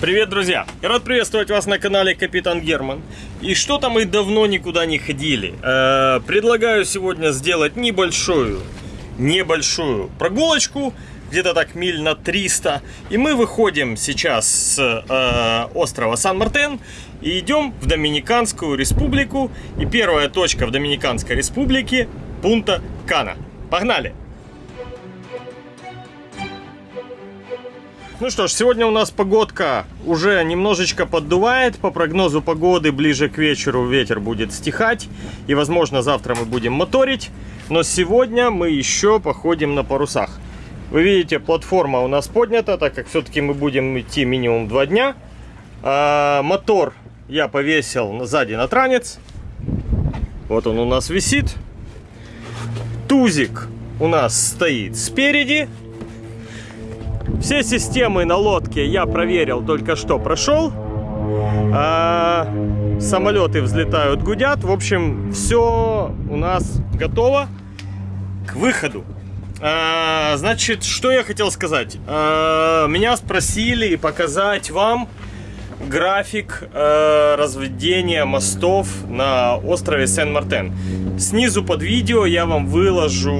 Привет, друзья! Рад приветствовать вас на канале Капитан Герман. И что-то мы давно никуда не ходили. Э, предлагаю сегодня сделать небольшую, небольшую прогулочку, где-то так миль на 300. И мы выходим сейчас с э, острова Сан-Мартен и идем в Доминиканскую республику. И первая точка в Доминиканской республике – Пунта Кана. Погнали! Ну что ж, сегодня у нас погодка уже немножечко поддувает. По прогнозу погоды ближе к вечеру ветер будет стихать. И, возможно, завтра мы будем моторить. Но сегодня мы еще походим на парусах. Вы видите, платформа у нас поднята, так как все-таки мы будем идти минимум два дня. А, мотор я повесил сзади на транец. Вот он у нас висит. Тузик у нас стоит спереди. Все системы на лодке я проверил, только что прошел. А, самолеты взлетают, гудят. В общем, все у нас готово к выходу. А, значит, что я хотел сказать. А, меня спросили показать вам график э, разведения мостов на острове Сен-Мартен. Снизу под видео я вам выложу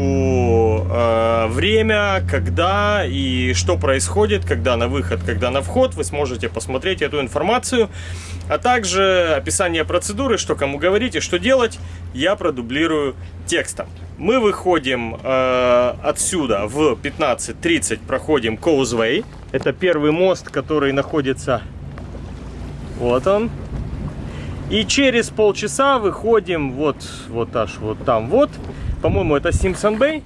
э, время, когда и что происходит, когда на выход, когда на вход. Вы сможете посмотреть эту информацию. А также описание процедуры, что кому говорить и что делать, я продублирую текстом. Мы выходим э, отсюда в 15.30, проходим Causeway. Это первый мост, который находится вот он. И через полчаса выходим вот, вот аж вот там вот. По-моему, это Симпсон Бэй.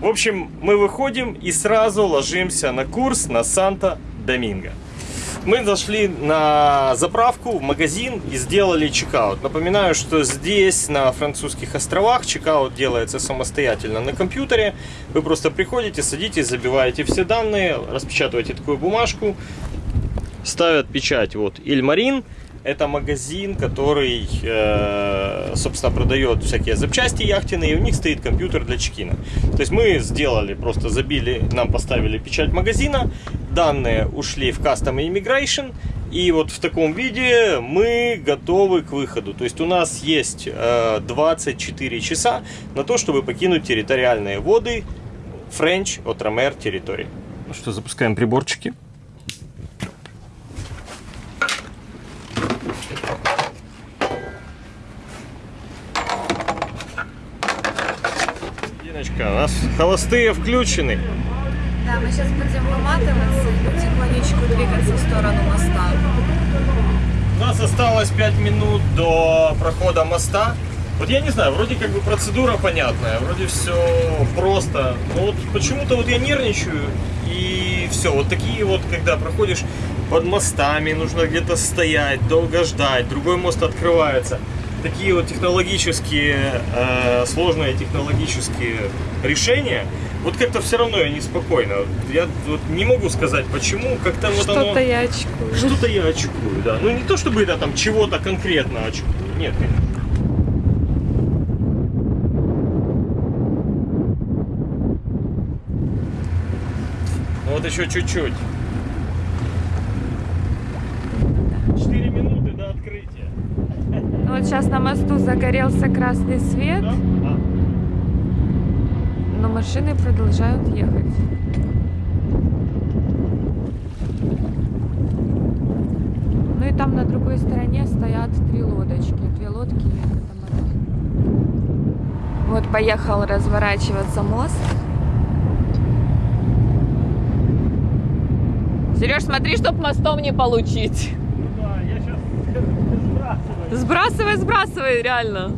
В общем, мы выходим и сразу ложимся на курс на Санта-Доминго. Мы зашли на заправку, в магазин и сделали чекаут. Напоминаю, что здесь, на французских островах, чекаут делается самостоятельно на компьютере. Вы просто приходите, садитесь, забиваете все данные, распечатываете такую бумажку, ставят печать. Вот Ильмарин это магазин, который, э, собственно, продает всякие запчасти яхтенные, и у них стоит компьютер для чекина. То есть мы сделали, просто забили, нам поставили печать магазина, данные ушли в Custom Immigration, и вот в таком виде мы готовы к выходу. То есть у нас есть э, 24 часа на то, чтобы покинуть территориальные воды French Отромер территории. Ну что, запускаем приборчики. Диночка, у нас холостые включены. Да, мы сейчас будем выматываться и потихонечку двигаться в сторону моста. У нас осталось 5 минут до прохода моста. Вот я не знаю, вроде как бы процедура понятная, вроде все просто. Но вот почему-то вот я нервничаю и все. Вот такие вот, когда проходишь под мостами, нужно где-то стоять, долго ждать, другой мост открывается такие вот технологические, э, сложные технологические решения, вот как-то все равно я неспокойно. Я вот не могу сказать почему, как-то вот оно... Что-то я очкую. Что-то я очкую, да. Ну не то чтобы я там чего-то конкретно очкую, нет, конечно. Ну вот еще чуть-чуть. 4 минуты до открытия. Ну, Вот сейчас на мосту загорелся красный свет? А. но машины продолжают ехать. Ну и там на другой стороне стоят три лодочки. Две лодки и катамаран. Вот поехал разворачиваться мост. Сереж, смотри, чтоб мостом не получить. Ну да, я сейчас сбрасываю. Сбрасывай, сбрасывай, реально.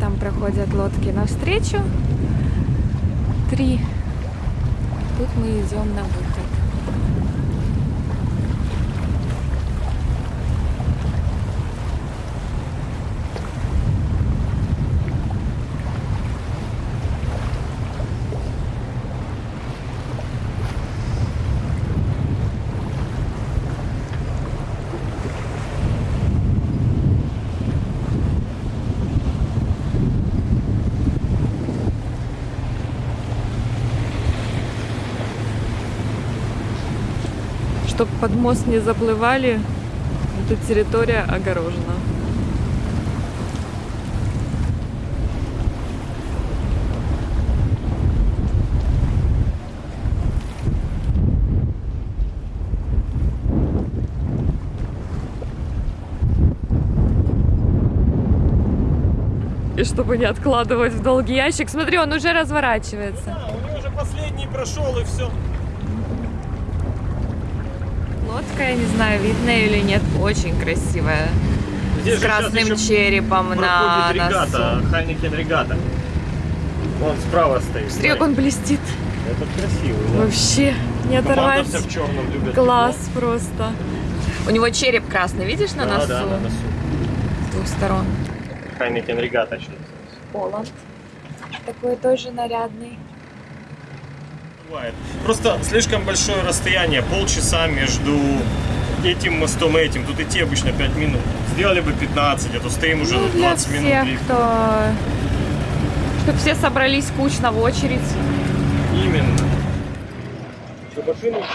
Там проходят лодки навстречу. Три. Тут мы идем на выход. Под мост не заплывали, эта территория огорожена. И чтобы не откладывать в долгий ящик, смотри, он уже разворачивается. Да, у него уже последний прошел и все. Я не знаю, видно или нет, очень красивая. Здесь с красным черепом на регата, носу. Хайникен регата. Вон справа стоит. Смотри, как он блестит. Это красивый, да. Вообще не Команда оторвать. вся в черном любит. Класс просто. У него череп красный, видишь, на Да, носу? да, на носу. С двух сторон. Хайникен регата еще. Поланд. Такой тоже нарядный. Бывает. Просто слишком большое расстояние, полчаса между этим мостом и этим. Тут идти обычно 5 минут. Сделали бы 15, а то стоим уже Ну, на для 20 минут. всех, лифт. кто... Чтобы все собрались кучно в очередь. Именно. Что, машину was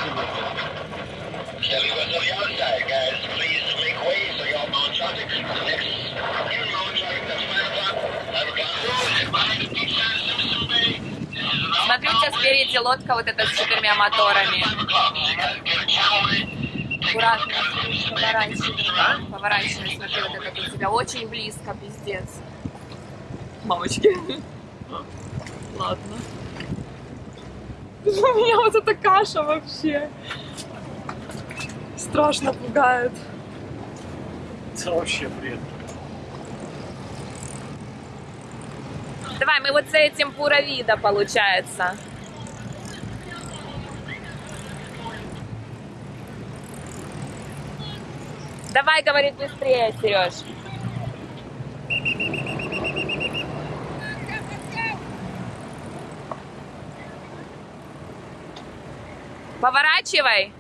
on the outside, guys. Please make way so y'all mount traffic. Next, Смотрите, спереди лодка вот эта с четырьмя моторами. 5 o'clock. So you guys get a channel in. Аккуратно, поворачивай. Поворачивай, смотри, вот это у тебя очень близко, пиздец. Мамочки. Ладно. У меня вот эта каша вообще. Страшно пугает. Это вообще бред. Давай, мы вот с этим пура вида получается. Давай, говорит, быстрее, Сереж. Поворачивай.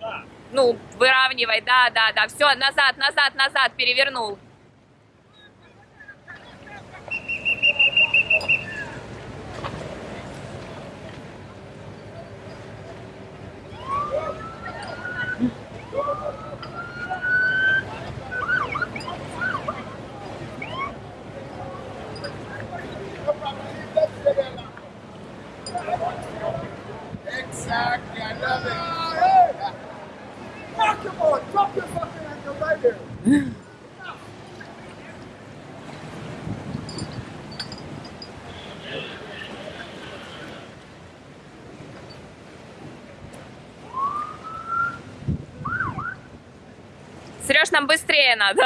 Да. Ну, выравнивай, да, да, да. Все, назад, назад, назад, перевернул. Нам быстрее надо.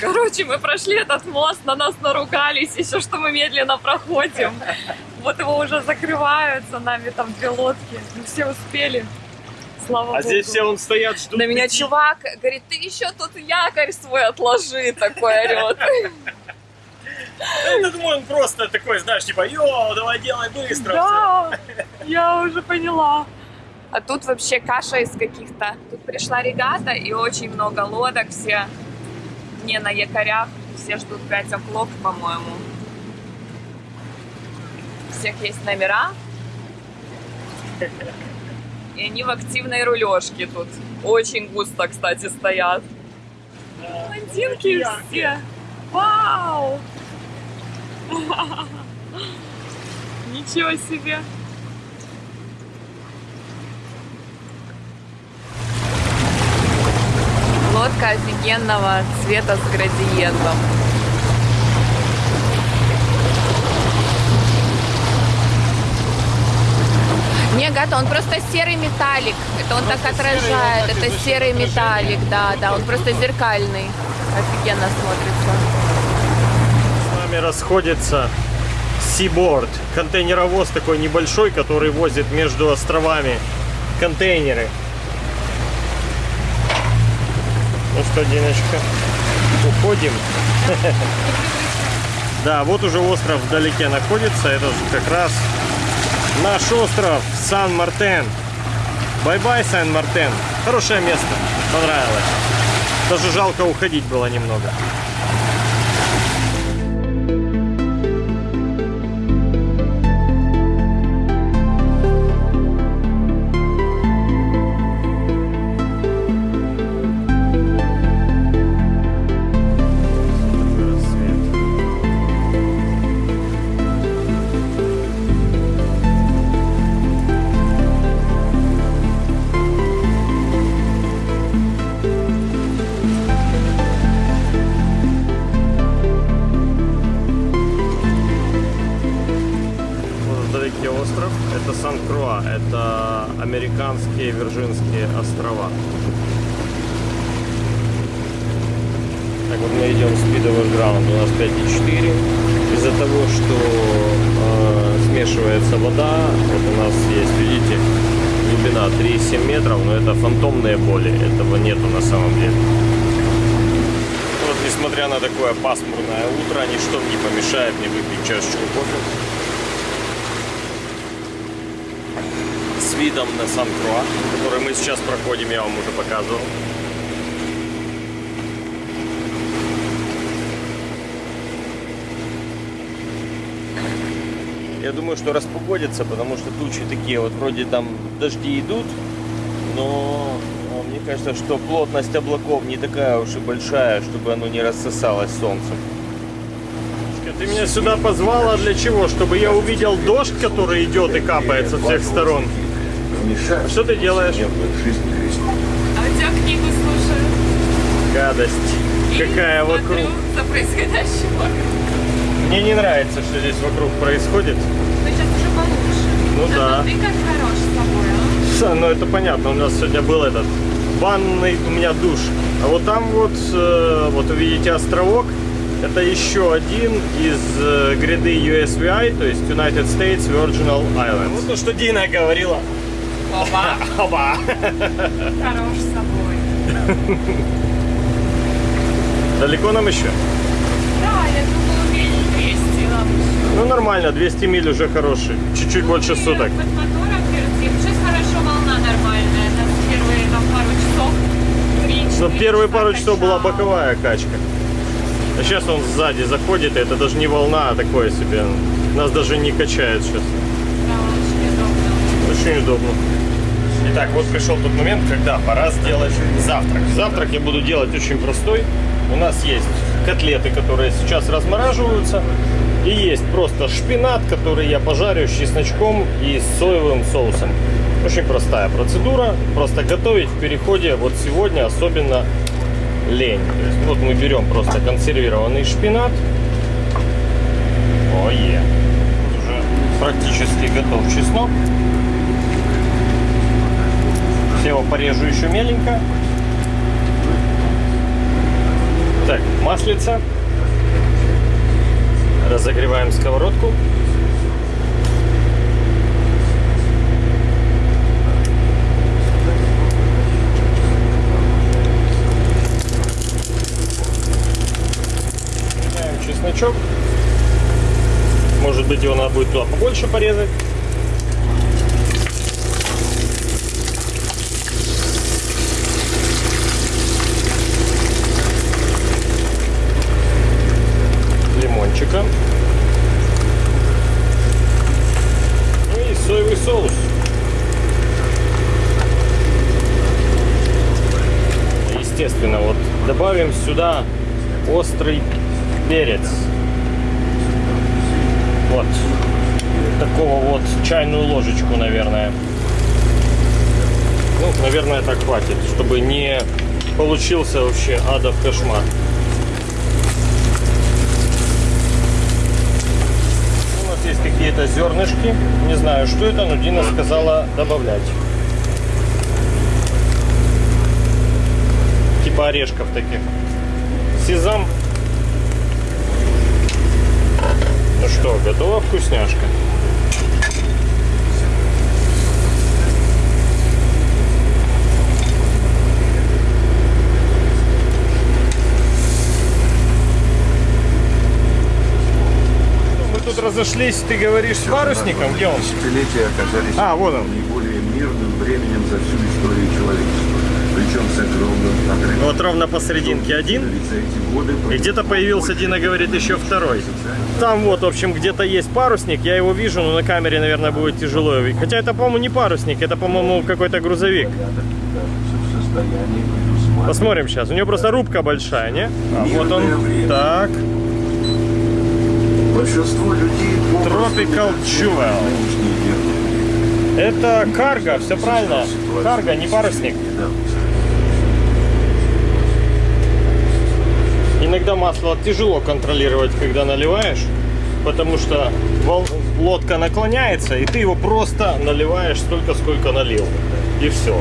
Короче, мы прошли этот мост, на нас наругались, еще что мы медленно проходим. Вот его уже закрывают за нами там две лодки. Мы все успели. Слава А богу. здесь все он стоят, ждут. На меня чувак говорит, ты еще тут якорь свой отложи, такой орет. Да, Я думаю, он просто такой, знаешь, типа, йо, давай делай быстро. Да, я уже поняла. А тут вообще каша из каких-то. Тут пришла регата и очень много лодок, все не на якорях, все ждут 5 оклок, по-моему. У всех есть номера. И они в активной рулежке тут. Очень густо, кстати, стоят. Блондинки все. Вау! Ничего себе! Лодка офигенного цвета с градиентом. Не, Гата, он просто серый металлик. Это он так Просто серый, отражает. так Это серый металлик, да, да. Он просто зеркальный. Офигенно смотрится. С нами расходится Seaboard. Контейнеровоз такой небольшой, который возит между островами контейнеры. Ну что, Диночка, уходим. Да, вот уже остров вдалеке находится. Это как раз наш остров Сан-Мартен. Bye-bye, Сан-Мартен. Хорошее место. Понравилось. Даже жалко уходить было немного. Британские Вирджинские острова. Так вот мы идем speedovый ground, у нас 5,4. Из-за того, что э, смешивается вода, вот у нас есть, видите, глубина 3,7 метров, но это фантомные боли, этого нету на самом деле. Вот несмотря на такое пасмурное утро, ничто не помешает мне выпить чашечку кофе. Видом на Сан-Круа, который мы сейчас проходим, я вам уже показывал. Я думаю, что распогодится, потому что тучи такие вот вроде там дожди идут, но а, мне кажется, что плотность облаков не такая уж и большая, чтобы оно не рассосалось солнцем. Ты меня сюда позвала для чего? Чтобы я увидел дождь, который идет и капает со всех сторон. А Что ты делаешь? А у тебя книгу слушаю. Гадость. И Какая вокруг. за происходящим вокруг. Мне не нравится, что здесь вокруг происходит. Ну, сейчас уже получше. Ну Зато да. ты как хорош с собой, а? Ша, Ну это понятно, у нас сегодня был этот ванный у меня душ. А вот там вот, э, вот увидите островок, это еще один из э, гряды USVI, то есть United States Virginal Islands. Вот то, что Дина говорила. Опа, Оба. хорош с собой. Далеко нам еще? Да, я думала, миль 200 нам еще. Ну нормально, 200 миль уже хороший. Чуть-чуть больше суток. Под мотором вертим. Сейчас хорошо, волна нормальная. Нас первые там пару часов. три, Но четыре первые часа пару часов была боковая качка. А сейчас он сзади заходит, и это даже не волна, а такое себе. Нас даже не качает сейчас. Да, очень удобно. Очень удобно. Итак, вот пришел тот момент, когда пора сделать завтрак. Завтрак я буду делать очень простой. У нас есть котлеты, которые сейчас размораживаются. И есть просто шпинат, который я пожарю с чесночком и с соевым соусом. Очень простая процедура. Просто готовить в переходе вот сегодня особенно лень. То есть вот мы берем просто консервированный шпинат. Ое. Уже практически готов чеснок. Я его порежу еще меленько. Так, маслица. Разогреваем сковородку. Чесночок. Может быть его надо будет туда побольше порезать. Лимончика. Ну и соевый соус. Естественно, вот добавим сюда острый перец. Вот. Такого вот чайную ложечку, наверное. Ну, наверное, так хватит, чтобы не получился вообще адов кошмар. У нас есть какие-то зернышки. Не знаю, что это, но Дина сказала добавлять. Типа орешков таких. Сезам. Ну что, готова вкусняшка? Мы тут разошлись, ты говоришь, с парусником? Где он? Десятилетия оказались А, вот он. наиболее мирным временем за всю историю человечества. Причем с огромным отрывом. Вот ровно посерединке один. И где-то появился, Дина говорит, еще второй. Там вот, в общем, где-то есть парусник, я его вижу, но на камере, наверное, будет тяжело. Хотя это, по-моему, не парусник, это, по-моему, какой-то грузовик. Посмотрим сейчас. У него просто рубка большая, не? А, вот он. Так. Большинство людей Tropical Jewel. Это карго, все правильно. Карго, не парусник. Иногда масло тяжело контролировать, когда наливаешь, потому что лодка наклоняется, и ты его просто наливаешь столько, сколько налил. и все.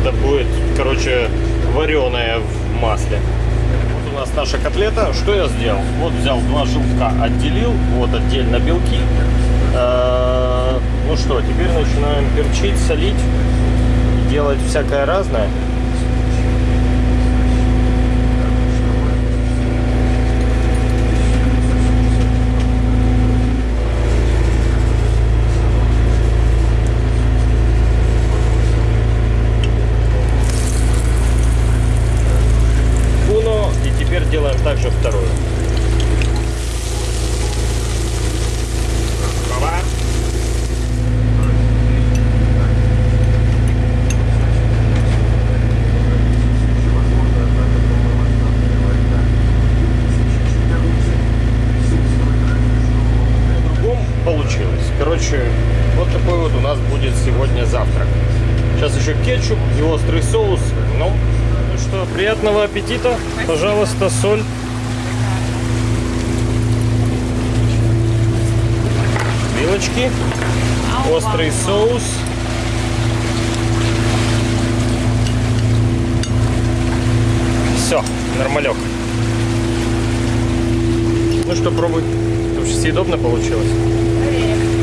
Это будет, короче, вареное в масле. Нас наша котлета. Что я сделал? Вот взял два желтка, отделил, вот отдельно белки. Э, Ну что, теперь начинаем перчить, солить, делать всякое разное. Уно. И также вторую. Короче, вот такой вот у нас будет сегодня завтрак. Сейчас еще кетчуп и острый соус. Ну, ну что, приятного аппетита. Пожалуйста, соль. Вилочки, острый соус. Все, нормалек. Ну что, пробуй. Вообще съедобно получилось.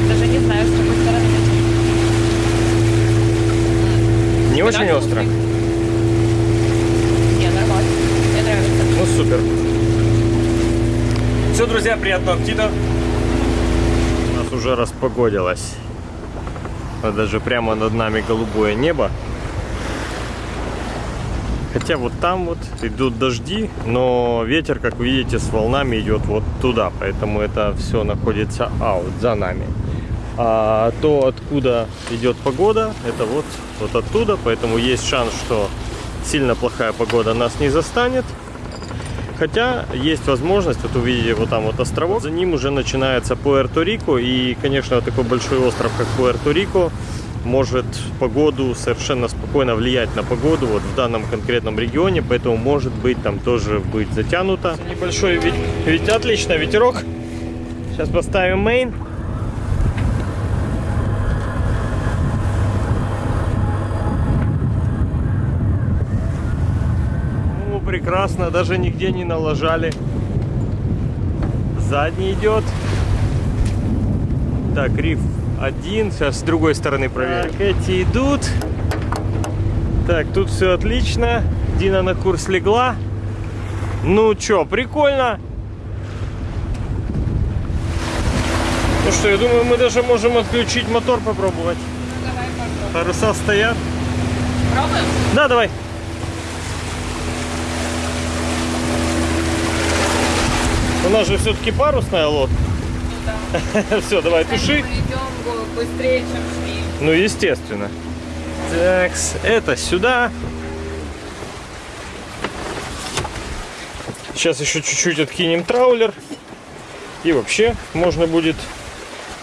Даже не знаю, с какой стороны. Не очень остро. Не, нормально. Мне нравится. Ну супер. Все, друзья, приятного аппетита. У нас уже распогодилось. Вот Даже прямо над нами голубое небо. Хотя вот там вот идут дожди, но ветер, как вы видите, с волнами идет вот туда. Поэтому это все находится аут, за нами. А то, откуда идет погода, это вот, вот оттуда. Поэтому есть шанс, что сильно плохая погода нас не застанет. Хотя есть возможность, вот увидите вот там вот островок, за ним уже начинается Пуэрто-Рико, и, конечно, такой большой остров, как Пуэрто-Рико, может погоду совершенно спокойно влиять на погоду вот в данном конкретном регионе, поэтому может быть там тоже быть затянуто. Небольшой ведь, ведь отлично ветерок. Сейчас поставим мейн. Ну, прекрасно, даже нигде не налажали. Задний идет. Так, риф один. Сейчас с другой стороны проверим. Так, эти идут. Так, тут все отлично. Дина на курс легла. Ну чё, прикольно. Ну что, я думаю, мы даже можем отключить мотор попробовать. Давай попробуем. Паруса стоят. Пробуем? Да, давай. У нас же все-таки парусная лодка. Ну да. Все, давай, туши. Мы идем бо- быстрее, чем шли. Ну, естественно. Так, это сюда. Сейчас еще чуть-чуть откинем траулер. И вообще можно будет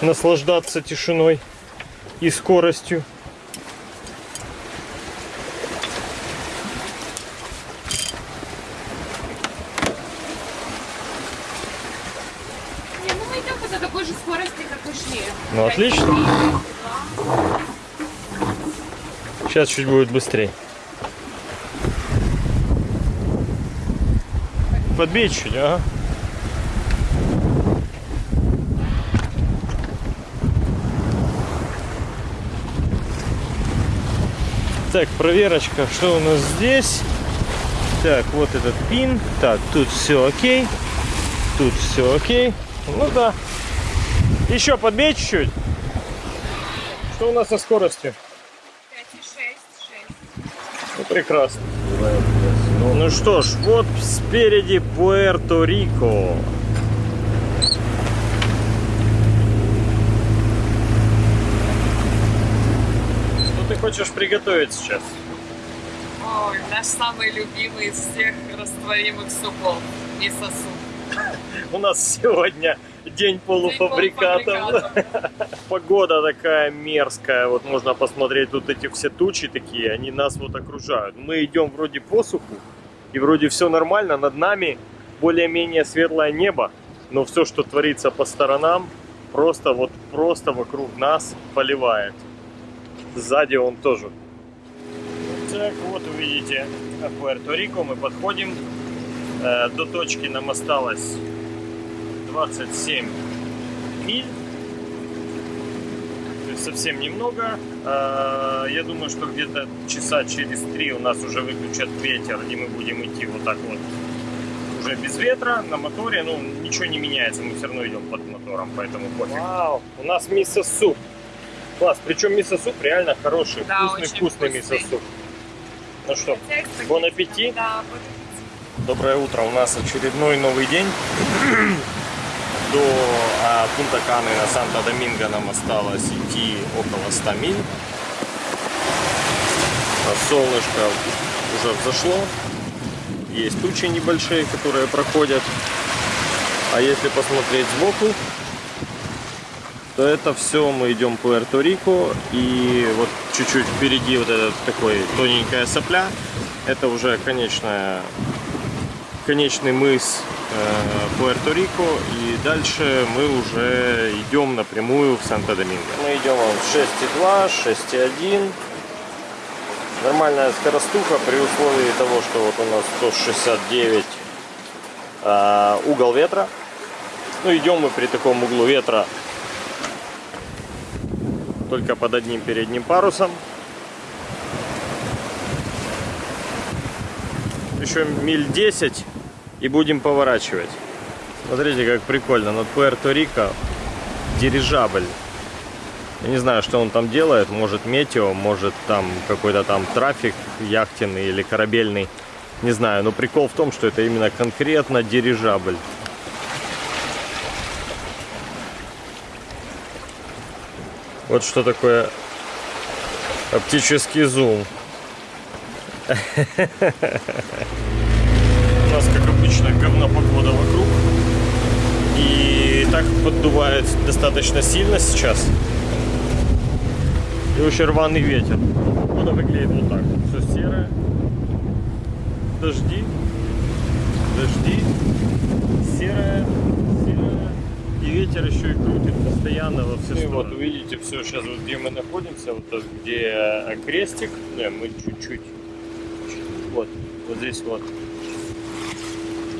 наслаждаться тишиной и скоростью. Не, ну мы идем по такой же скорости, как и шли. Ну, отлично. Сейчас чуть будет быстрее. Подбей чуть, ага. Так, проверочка, что у нас здесь? Так, вот этот пин. Так, тут все окей. Тут все окей. Ну да. Еще подбей чуть-чуть. Что у нас со скоростью? Пять и шесть, шесть. Ну, прекрасно. Ну что ж, вот спереди Пуэрто-Рико. Что ты хочешь приготовить сейчас? Ой, наш самый любимый из всех растворимых супов. Мисо-суп. У нас сегодня день полуфабрикатов. Погода такая мерзкая. Вот можно посмотреть тут эти все тучи такие, они нас вот окружают. Мы идем вроде по суху, и вроде все нормально. Над нами более-менее светлое небо, но все, что творится по сторонам, просто вот просто вокруг нас поливает. Сзади он тоже. Так, вот увидите Пуэрто-Рико. Мы подходим. Э, До точки нам осталось 27 миль. То есть совсем немного. Э, Я думаю, что где-то часа через три у нас уже выключат ветер, и мы будем идти вот так вот уже без ветра на моторе. Ну, ничего не меняется, мы все равно идем под мотором, поэтому пофиг. Вау, у нас мисо-суп. Класс, причем мисо-суп реально хороший, Да, вкусный, очень вкусный вкусный. мисо-суп. Ну что, бон аппетит. Да, бон аппетит. Доброе утро, у нас очередной новый день. До а, Пунта Каны на Санто-Доминго нам осталось идти около 100 миль. А Солнышко уже взошло. Есть тучи небольшие, которые проходят. А если посмотреть сбоку, то это все мы идем по Пуэрто-Рико. И вот чуть-чуть впереди вот этот такой тоненькая сопля. Это уже конечная конечный мыс э, Пуэрто-Рико, и дальше мы уже идем напрямую в Санто-Доминго. Мы идем в 6,2, 6,1. Нормальная скоростуха при условии того, что вот у нас 169 э, угол ветра. Ну, идем мы при таком углу ветра только под одним передним парусом. еще миль 10 и будем поворачивать. Смотрите, как прикольно. Над Пуэрто-Рико дирижабль. Я не знаю, что он там делает. Может метео, может там какой-то там трафик яхтенный или корабельный. Не знаю, но прикол в том, что это именно конкретно дирижабль. Вот что такое оптический зум. У нас, как обычно, говно погода вокруг. И так поддувает достаточно сильно сейчас. И очень рваный ветер. Погода выглядит вот так. Все серое. Дожди. Дожди. Серое. Серое. И ветер еще и крутит постоянно во все стороны. вот увидите все сейчас, вот где мы находимся, вот тут, где э, крестик. Не, мы чуть-чуть вот, вот здесь вот.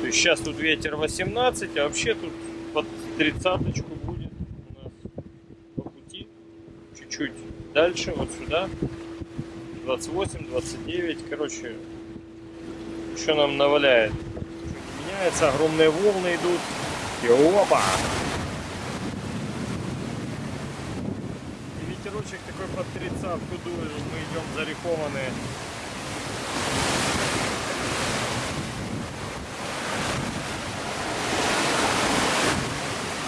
Есть сейчас тут ветер 18, а вообще тут под тридцаточку будет у нас по пути. Чуть-чуть дальше, вот сюда. 28, 29, короче, еще нам наваляет. Чуть меняется, огромные волны идут. И опа! И ветерочек такой под тридцатку дует, мы идем зарифованные.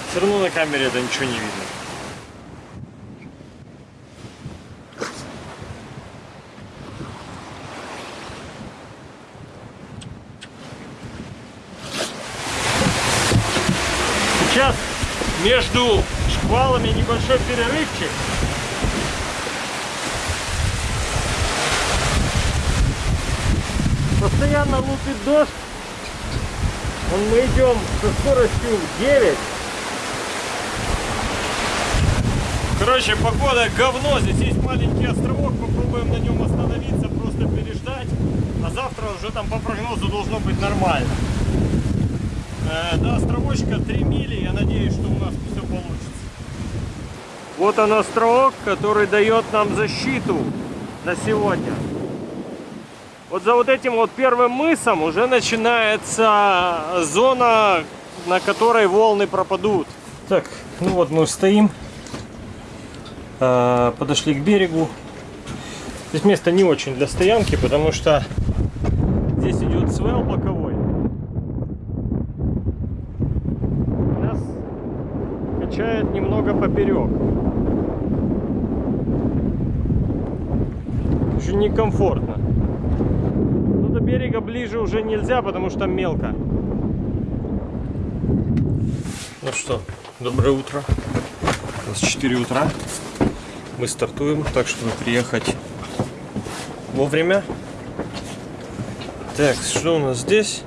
Все равно на камере это ничего не видно. Сейчас между шквалами небольшой перерывчик. Постоянно лупит дождь. Мы идем со скоростью 9. Короче, погода говно. Здесь есть маленький островок. Попробуем на нем остановиться, просто переждать. А завтра уже там по прогнозу должно быть нормально. Э, до островочка 3 мили. Я надеюсь, что у нас все получится. Вот он островок, который дает нам защиту на сегодня. Вот за вот этим вот первым мысом уже начинается зона, на которой волны пропадут. Так, ну вот мы стоим. А, подошли к берегу. Здесь место не очень для стоянки, потому что здесь идет свел боковой. Нас качает немного поперек. Очень некомфортно. Но до берега ближе уже нельзя, потому что мелко. Ну что, доброе утро. У нас 4 утра. Мы стартуем, так чтобы приехать вовремя. Так, что у нас здесь?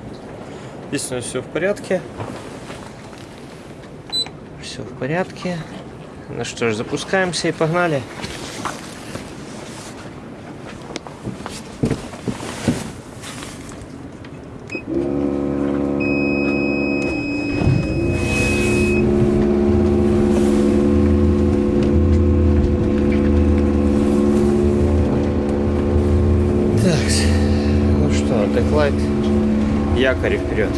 Здесь у нас все в порядке. Все в порядке. Ну что ж, запускаемся и погнали. Так, ну что, Деклайт, якорь вперед.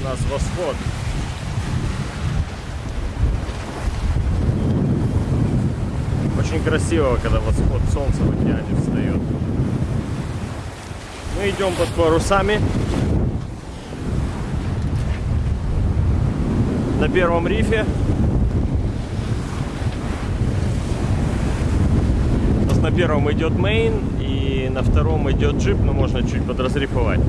У нас восход. Очень красиво, когда восход солнца в океане встает. Мы идем под парусами. На первом рифе. У нас на первом идет мейн и на втором идет джип, но можно чуть подразрифовать.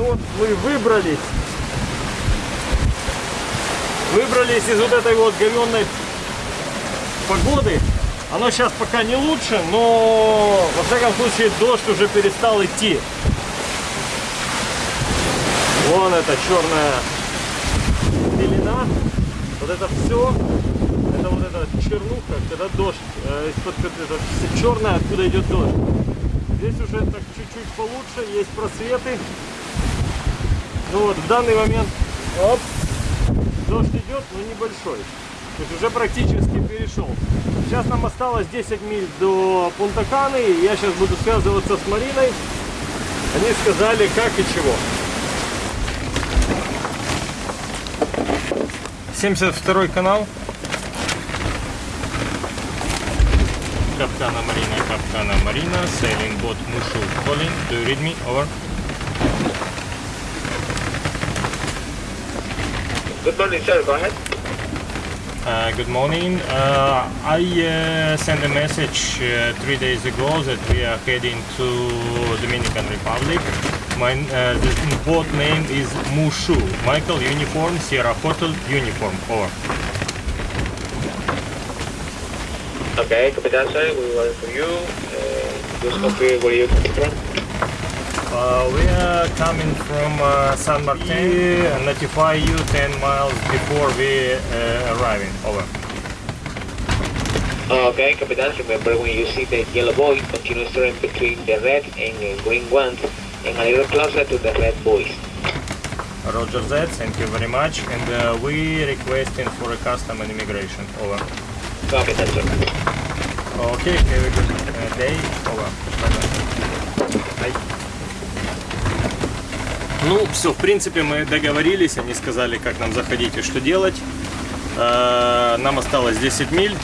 Ну вот мы выбрались. Выбрались из вот этой вот говенной погоды. Оно сейчас пока не лучше, но во всяком случае дождь уже перестал идти. Вон эта черная пелена. Вот это все. Это вот эта чернуха, когда дождь э, из-под это все черное, откуда идет дождь. Здесь уже так чуть-чуть получше, есть просветы. Ну вот, в данный момент оп, дождь идет, но небольшой. То есть уже практически перешел. Сейчас нам осталось 10 миль до Пунтаканы. и Я сейчас буду связываться с Мариной. Они сказали, как и чего. 72 канал. Капкана Марина, Капкана Марина, sailing boat Mushu calling. Do you read me? Over. Good morning, sir. Go ahead. Uh, good morning. Uh, I uh, sent a message uh, three days ago that we are heading to Dominican Republic. My uh, the boat name is Mushu. Michael Uniform Sierra Hotel Uniform. Over. Okay, Capitan, sir. We wait for you. Uh, just confirm where you come from. Uh, we are coming from uh, San Martin. Uh, notify you 10 miles before we uh, arriving. Over. Okay, Capitan, remember when you see the yellow boy, continue steering between the red and uh, green ones and a little closer to the red boys. Roger that. Thank you very much. And uh, we requesting for a custom and immigration. Over. Capitan, sir. Okay, have a good uh, day. Over. Ну, все, в принципе, мы договорились, они сказали, как нам заходить и что делать. Э, Нам осталось 10 миль.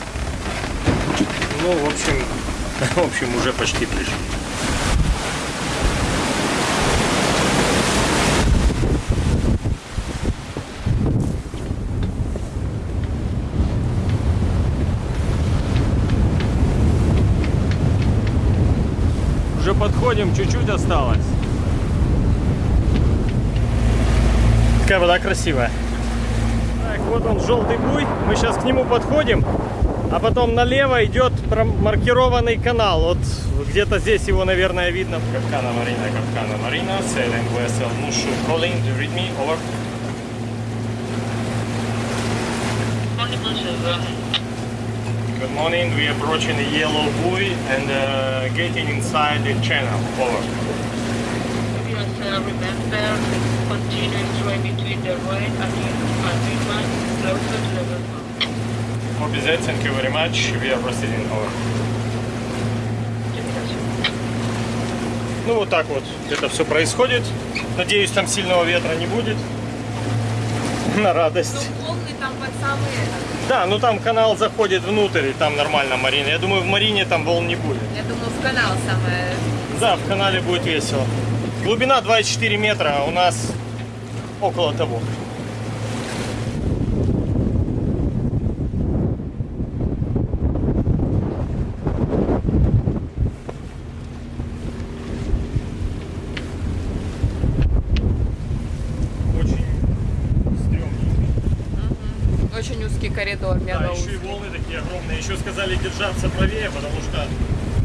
Ну, в общем, в общем, уже почти пришли. Уже подходим, чуть-чуть осталось. Такая вода красивая. Так, вот он, желтый буй. Мы сейчас к нему подходим. А потом налево идет маркированный канал. Вот где-то здесь его, наверное, видно. Капкана Марина, Капкана Марина, sailing vessel Mushu calling, do you read me? Over. Good morning, we are approaching the yellow buoy and uh, getting inside the channel. Over. Yes, uh, remember, continue swim between the right and green one, closer to the one. Copy that, thank you very much. We are proceeding. Over. Ну вот так вот это все происходит. Надеюсь, там сильного ветра не будет. На радость. Ну, самые... Да, ну там канал заходит внутрь, и там нормально марина. Я думаю, в марине там волн не будет. Я думаю, в канал самое... Да, в канале будет весело. Глубина 2,4 метра, а у нас около того. Очень Очень узкий коридор, Да, мега еще и узкий. волны такие огромные. Еще сказали держаться правее, потому что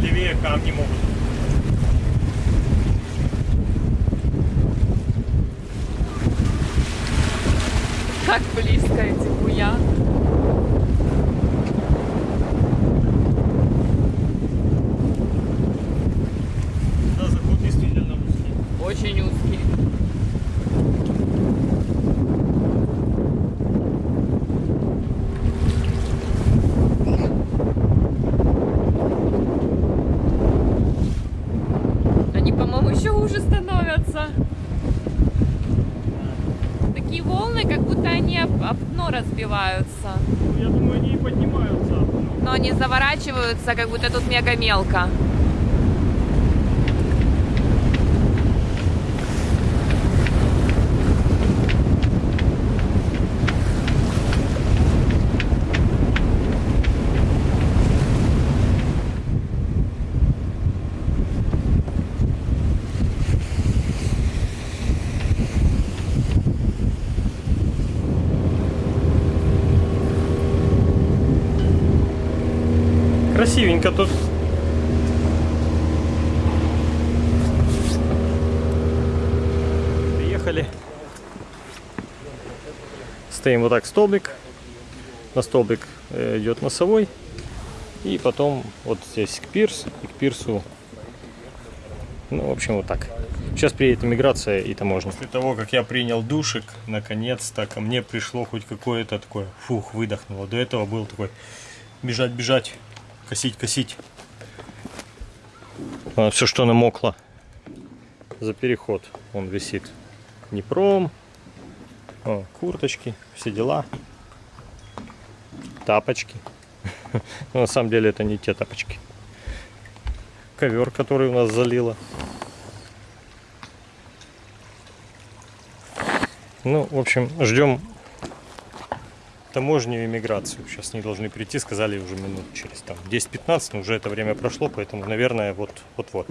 левее камни могут. Так близко эти буяны. Да, заход действительно узкий. Очень узкий. Они, по-моему, еще хуже становятся. Такие волны, как будто они об, об дно разбиваются. Ну, я думаю, они и поднимаются. Но они заворачиваются, как будто тут мега мелко. Стоим вот так столбик. На столбик э, идет носовой. И потом вот здесь к пирс. И к пирсу. Ну, в общем, вот так. Сейчас приедет иммиграция и таможня. После того, как я принял душик, наконец-то ко мне пришло хоть какое-то такое, фух, выдохнуло. До этого был такой бежать, бежать, косить, косить. все, что намокло за переход, он висит. Днепром, О, курточки, все дела, тапочки. Но на самом деле это не те тапочки. Ковер, который у нас залило. Ну, в общем, ждем таможню и иммиграцию. Сейчас не должны прийти, сказали уже минут через там 10-15, но уже это время прошло, поэтому, наверное, вот-вот-вот.